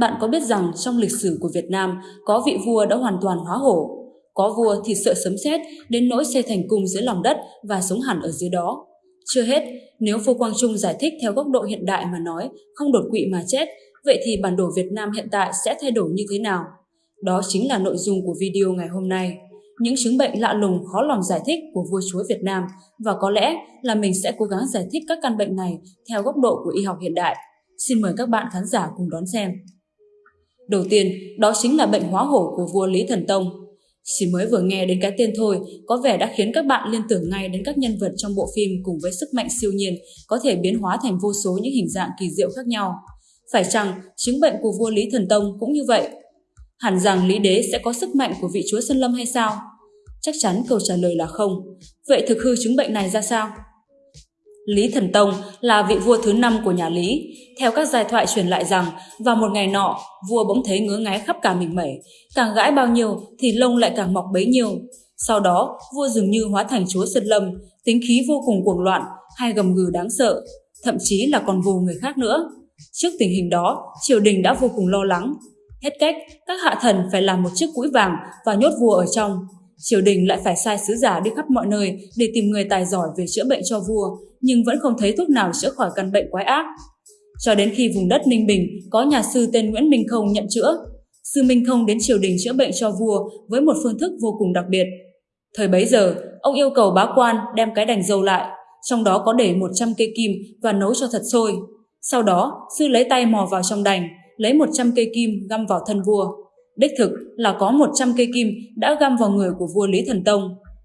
Bạn có biết rằng trong lịch sử của Việt Nam có vị vua đã hoàn toàn hóa hổ? Có vua thì sợ sấm sét đến nỗi xây thành cung dưới lòng đất và sống hẳn ở dưới đó. Chưa hết, nếu Phô Quang Trung giải thích theo góc độ hiện đại mà nói không đột quỵ mà chết, vậy thì bản đồ Việt Nam hiện tại sẽ thay đổi như thế nào? Đó chính là nội dung của video ngày hôm nay. Những chứng bệnh lạ lùng khó lòng giải thích của vua chúa Việt Nam và có lẽ là mình sẽ cố gắng giải thích các căn bệnh này theo góc độ của y học hiện đại. Xin mời các bạn khán giả cùng đón xem. Đầu tiên, đó chính là bệnh hóa hổ của vua Lý Thần Tông. Chỉ mới vừa nghe đến cái tên thôi, có vẻ đã khiến các bạn liên tưởng ngay đến các nhân vật trong bộ phim cùng với sức mạnh siêu nhiên có thể biến hóa thành vô số những hình dạng kỳ diệu khác nhau. Phải chăng chứng bệnh của vua Lý Thần Tông cũng như vậy? Hẳn rằng Lý Đế sẽ có sức mạnh của vị chúa Sơn Lâm hay sao? Chắc chắn câu trả lời là không. Vậy thực hư chứng bệnh này ra sao? Lý Thần Tông là vị vua thứ năm của nhà Lý. Theo các giai thoại truyền lại rằng, vào một ngày nọ, vua bỗng thấy ngứa ngáy khắp cả mình mẩy. Càng gãi bao nhiêu thì lông lại càng mọc bấy nhiêu. Sau đó, vua dường như hóa thành chúa Sơn Lâm, tính khí vô cùng cuồng loạn, hay gầm gừ đáng sợ, thậm chí là còn vù người khác nữa. Trước tình hình đó, triều đình đã vô cùng lo lắng. Hết cách, các hạ thần phải làm một chiếc cũi vàng và nhốt vua ở trong. Triều đình lại phải sai sứ giả đi khắp mọi nơi để tìm người tài giỏi về chữa bệnh cho vua, nhưng vẫn không thấy thuốc nào chữa khỏi căn bệnh quái ác. Cho đến khi vùng đất Ninh Bình có nhà sư tên Nguyễn Minh Không nhận chữa, sư Minh Không đến triều đình chữa bệnh cho vua với một phương thức vô cùng đặc biệt. Thời bấy giờ, ông yêu cầu bá quan đem cái đành dầu lại, trong đó có để 100 cây kim và nấu cho thật sôi. Sau đó, sư lấy tay mò vào trong đành, lấy 100 cây kim găm vào thân vua. Đích thực là có 100 cây kim đã găm vào người của vua Lý Thần Tông.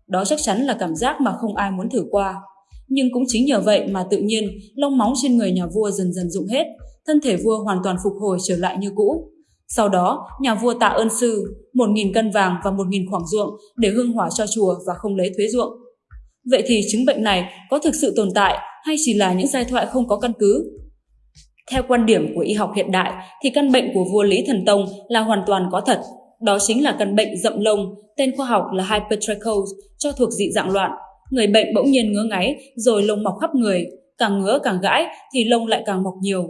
Đó chắc chắn là cảm giác mà không ai muốn thử qua. Nhưng cũng chính nhờ vậy mà tự nhiên lông móng trên người nhà vua dần dần dụng hết, thân thể vua hoàn toàn phục hồi trở lại như cũ. Sau đó, nhà vua tạ ơn sư, 1.000 cân vàng và 1.000 khoảng ruộng để hương hỏa cho chùa và không lấy thuế ruộng. Vậy thì chứng bệnh này có thực sự tồn tại hay chỉ là những giai thoại không có căn cứ? Theo quan điểm của y học hiện đại thì căn bệnh của vua Lý Thần Tông là hoàn toàn có thật. Đó chính là căn bệnh rậm lông, tên khoa học là hypertrichosis, cho thuộc dị dạng loạn. Người bệnh bỗng nhiên ngứa ngáy rồi lông mọc khắp người, càng ngứa càng gãi thì lông lại càng mọc nhiều.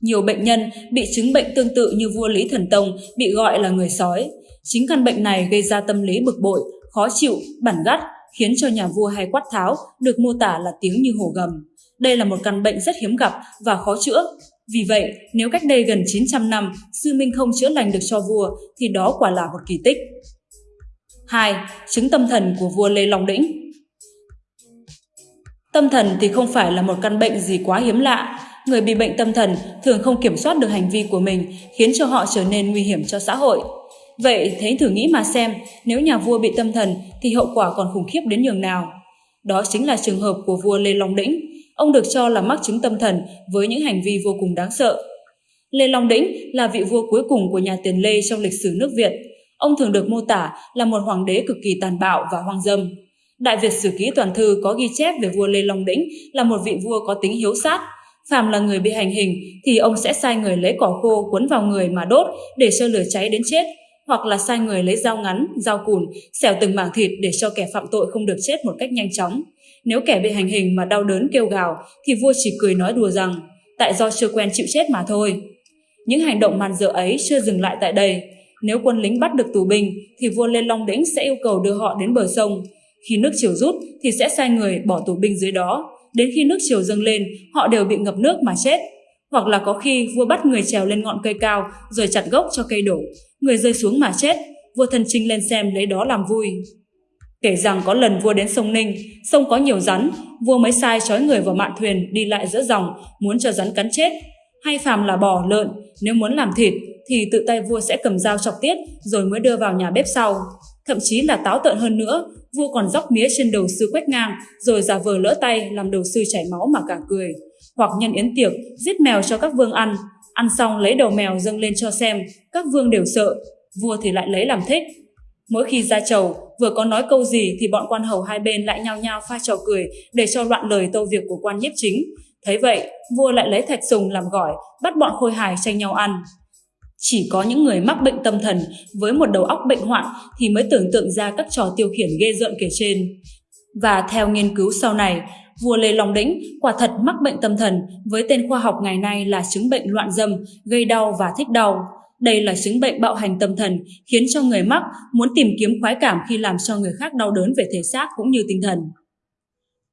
Nhiều bệnh nhân bị chứng bệnh tương tự như vua Lý Thần Tông bị gọi là người sói. Chính căn bệnh này gây ra tâm lý bực bội, khó chịu, bản gắt, khiến cho nhà vua hay quát tháo được mô tả là tiếng như hổ gầm. Đây là một căn bệnh rất hiếm gặp và khó chữa. Vì vậy, nếu cách đây gần 900 năm, sư Minh không chữa lành được cho vua, thì đó quả là một kỳ tích. 2. Chứng tâm thần của vua Lê Long Đĩnh Tâm thần thì không phải là một căn bệnh gì quá hiếm lạ. Người bị bệnh tâm thần thường không kiểm soát được hành vi của mình, khiến cho họ trở nên nguy hiểm cho xã hội. Vậy thế thử nghĩ mà xem, nếu nhà vua bị tâm thần thì hậu quả còn khủng khiếp đến nhường nào. Đó chính là trường hợp của vua Lê Long Đĩnh, Ông được cho là mắc chứng tâm thần với những hành vi vô cùng đáng sợ. Lê Long Đĩnh là vị vua cuối cùng của nhà Tiền Lê trong lịch sử nước Việt. Ông thường được mô tả là một hoàng đế cực kỳ tàn bạo và hoang dâm. Đại Việt Sử Ký Toàn Thư có ghi chép về vua Lê Long Đĩnh là một vị vua có tính hiếu sát. Phàm là người bị hành hình thì ông sẽ sai người lấy cỏ khô cuốn vào người mà đốt để cho lửa cháy đến chết, hoặc là sai người lấy dao ngắn, dao cùn, xẻo từng mảng thịt để cho kẻ phạm tội không được chết một cách nhanh chóng. Nếu kẻ bị hành hình mà đau đớn kêu gào thì vua chỉ cười nói đùa rằng tại do chưa quen chịu chết mà thôi. Những hành động man dợ ấy chưa dừng lại tại đây. Nếu quân lính bắt được tù binh thì vua Lê Long Đĩnh sẽ yêu cầu đưa họ đến bờ sông. Khi nước chiều rút thì sẽ sai người bỏ tù binh dưới đó. Đến khi nước chiều dâng lên, họ đều bị ngập nước mà chết. Hoặc là có khi vua bắt người trèo lên ngọn cây cao rồi chặt gốc cho cây đổ. Người rơi xuống mà chết, vua thân trinh lên xem lấy đó làm vui. Kể rằng có lần vua đến sông Ninh, sông có nhiều rắn, vua mới sai trói người vào mạn thuyền đi lại giữa dòng, muốn cho rắn cắn chết. Hay phàm là bò, lợn, nếu muốn làm thịt thì tự tay vua sẽ cầm dao chọc tiết rồi mới đưa vào nhà bếp sau. Thậm chí là táo tợn hơn nữa, vua còn dóc mía trên đầu sư quét ngang rồi giả vờ lỡ tay làm đầu sư chảy máu mà cả cười. Hoặc nhân yến tiệc, giết mèo cho các vương ăn, ăn xong lấy đầu mèo dâng lên cho xem, các vương đều sợ, vua thì lại lấy làm thích. Mỗi khi ra chầu, vừa có nói câu gì thì bọn quan hầu hai bên lại nhao nhao pha trò cười để cho loạn lời tâu việc của quan nhiếp chính. Thấy vậy, vua lại lấy thạch sùng làm gỏi, bắt bọn khôi hài tranh nhau ăn. Chỉ có những người mắc bệnh tâm thần với một đầu óc bệnh hoạn thì mới tưởng tượng ra các trò tiêu khiển ghê rợn kể trên. Và theo nghiên cứu sau này, vua Lê Long Đĩnh quả thật mắc bệnh tâm thần với tên khoa học ngày nay là chứng bệnh loạn dâm, gây đau và thích đau. Đây là chứng bệnh bạo hành tâm thần, khiến cho người mắc muốn tìm kiếm khoái cảm khi làm cho người khác đau đớn về thể xác cũng như tinh thần.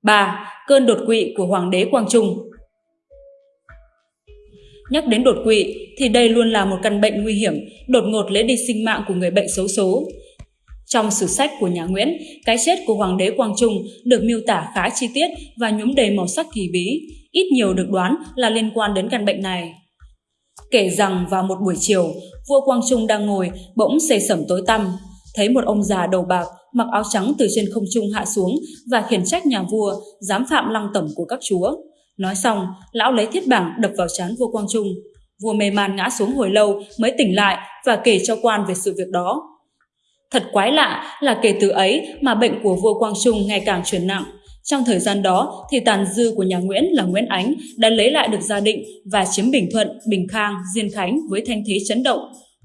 3. Cơn đột quỵ của Hoàng đế Quang Trung Nhắc đến đột quỵ thì đây luôn là một căn bệnh nguy hiểm, đột ngột lấy đi sinh mạng của người bệnh xấu số. Trong sử sách của nhà Nguyễn, cái chết của Hoàng đế Quang Trung được miêu tả khá chi tiết và nhuốm đầy màu sắc kỳ bí, ít nhiều được đoán là liên quan đến căn bệnh này. Kể rằng vào một buổi chiều, vua Quang Trung đang ngồi, bỗng xây sẩm tối tăm, thấy một ông già đầu bạc mặc áo trắng từ trên không trung hạ xuống và khiển trách nhà vua dám phạm lăng tẩm của các chúa. Nói xong, lão lấy thiết bảng đập vào trán vua Quang Trung. Vua mê man ngã xuống hồi lâu mới tỉnh lại và kể cho quan về sự việc đó. Thật quái lạ là kể từ ấy mà bệnh của vua Quang Trung ngày càng chuyển nặng. Trong thời gian đó thì tàn dư của nhà Nguyễn là Nguyễn Ánh đã lấy lại được gia định và chiếm Bình Thuận, Bình Khang, Diên Khánh với thanh thế chấn động.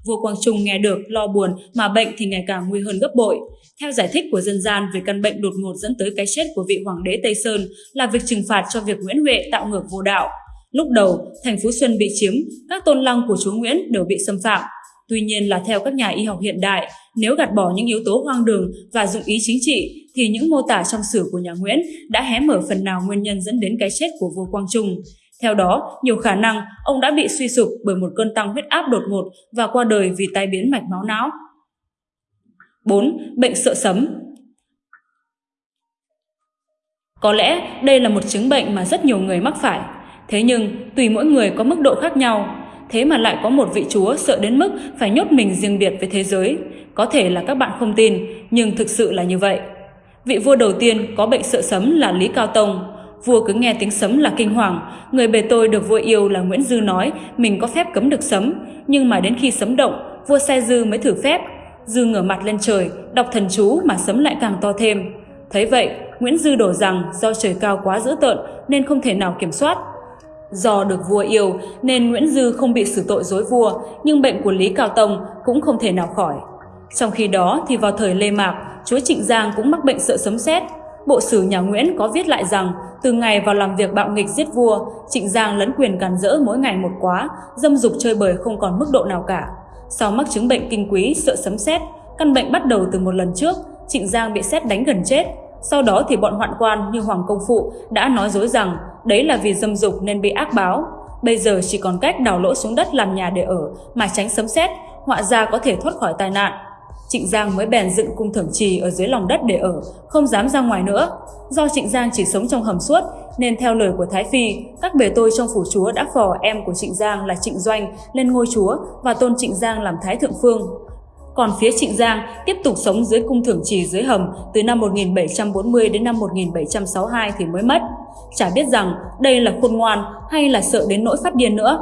Vua Quang Trung nghe được lo buồn mà bệnh thì ngày càng nguy hơn gấp bội. Theo giải thích của dân gian về căn bệnh đột ngột dẫn tới cái chết của vị hoàng đế Tây Sơn là việc trừng phạt cho việc Nguyễn Huệ tạo ngược vô đạo. Lúc đầu, thành Phú Xuân bị chiếm, các tôn lăng của chúa Nguyễn đều bị xâm phạm. Tuy nhiên là theo các nhà y học hiện đại, nếu gạt bỏ những yếu tố hoang đường và dụng ý chính trị, thì những mô tả trong sử của nhà Nguyễn đã hé mở phần nào nguyên nhân dẫn đến cái chết của vua Quang Trung. Theo đó, nhiều khả năng ông đã bị suy sụp bởi một cơn tăng huyết áp đột ngột và qua đời vì tai biến mạch máu não. 4. Bệnh sợ sấm Có lẽ đây là một chứng bệnh mà rất nhiều người mắc phải. Thế nhưng, tùy mỗi người có mức độ khác nhau. Thế mà lại có một vị chúa sợ đến mức phải nhốt mình riêng biệt với thế giới. Có thể là các bạn không tin, nhưng thực sự là như vậy. Vị vua đầu tiên có bệnh sợ sấm là Lý Cao Tông. Vua cứ nghe tiếng sấm là kinh hoàng. Người bề tôi được vua yêu là Nguyễn Dư nói mình có phép cấm được sấm. Nhưng mà đến khi sấm động, vua xe Dư mới thử phép. Dư ngửa mặt lên trời, đọc thần chú mà sấm lại càng to thêm. Thấy vậy, Nguyễn Dư đổ rằng do trời cao quá dữ tợn nên không thể nào kiểm soát. Do được vua yêu nên Nguyễn Dư không bị xử tội dối vua, nhưng bệnh của Lý Cao Tông cũng không thể nào khỏi. Trong khi đó thì vào thời Lê Mạc, chúa Trịnh Giang cũng mắc bệnh sợ sấm sét. Bộ sử nhà Nguyễn có viết lại rằng từ ngày vào làm việc bạo nghịch giết vua, Trịnh Giang lấn quyền càn rỡ mỗi ngày một quá, dâm dục chơi bời không còn mức độ nào cả. Sau mắc chứng bệnh kinh quý sợ sấm sét, căn bệnh bắt đầu từ một lần trước, Trịnh Giang bị sét đánh gần chết. Sau đó thì bọn hoạn quan như Hoàng Công Phụ đã nói dối rằng đấy là vì dâm dục nên bị ác báo. Bây giờ chỉ còn cách đào lỗ xuống đất làm nhà để ở mà tránh sấm sét, họa gia có thể thoát khỏi tai nạn. Trịnh Giang mới bèn dựng cung thẩm trì ở dưới lòng đất để ở, không dám ra ngoài nữa. Do Trịnh Giang chỉ sống trong hầm suốt, nên theo lời của Thái Phi, các bề tôi trong phủ chúa đã phò em của Trịnh Giang là Trịnh Doanh lên ngôi chúa và tôn Trịnh Giang làm Thái Thượng Phương. Còn phía Trịnh Giang tiếp tục sống dưới cung thưởng trì dưới hầm từ năm 1740 đến năm 1762 thì mới mất. Chả biết rằng đây là khôn ngoan hay là sợ đến nỗi phát điên nữa.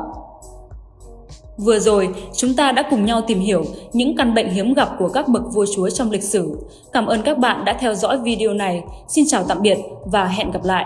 Vừa rồi, chúng ta đã cùng nhau tìm hiểu những căn bệnh hiếm gặp của các bậc vua chúa trong lịch sử. Cảm ơn các bạn đã theo dõi video này. Xin chào tạm biệt và hẹn gặp lại!